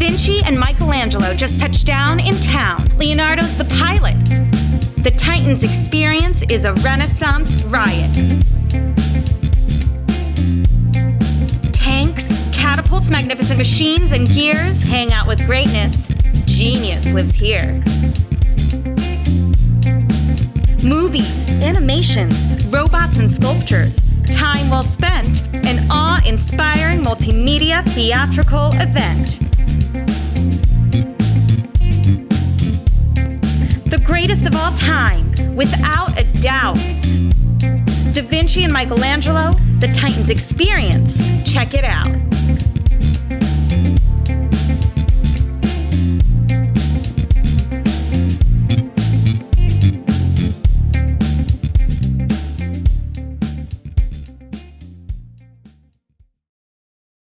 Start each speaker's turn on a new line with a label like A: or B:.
A: Vinci and Michelangelo just touched down in town. Leonardo's the pilot. The Titans experience is a Renaissance riot. Tanks, catapults, magnificent machines, and gears hang out with greatness. Genius lives here. Movies, animations, robots, and sculptures. Time well spent, an awe inspiring multimedia theatrical event. All time, without a doubt. Da Vinci and Michelangelo, the Titans experience. Check it out.